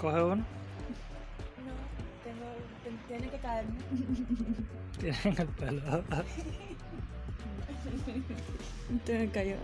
Coge uno. No, tengo, ten- tiene que caerme. Tiene en el pelo. Te me cayó.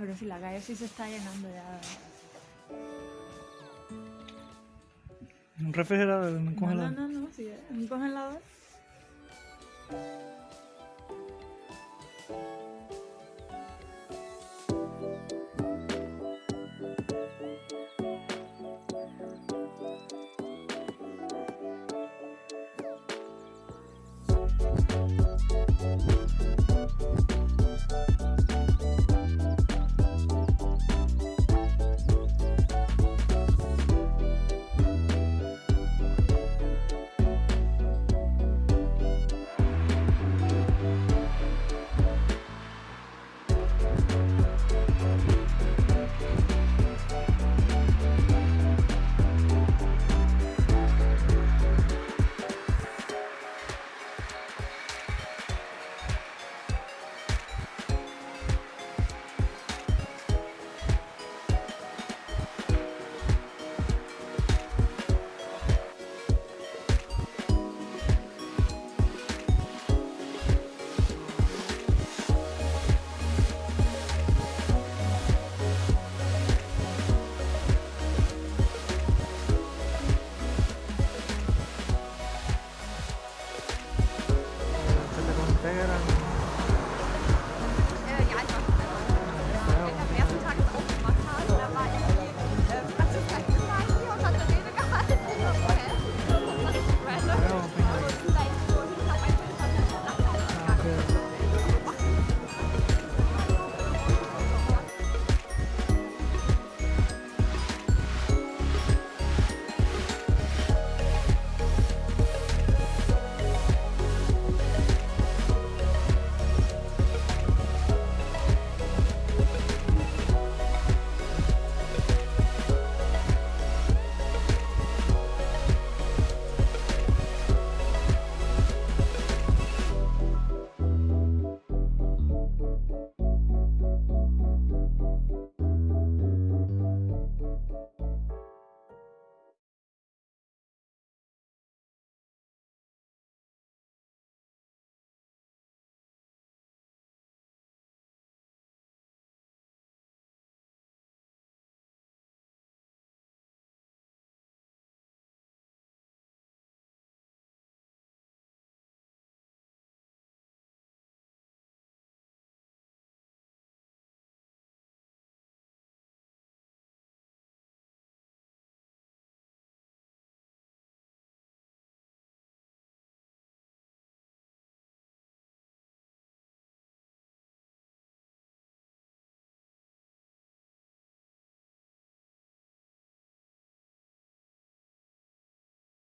Pero si la calle sí se está llenando ya. Un refrigerador, un No, no, congelador. no, no, sí, un congelador.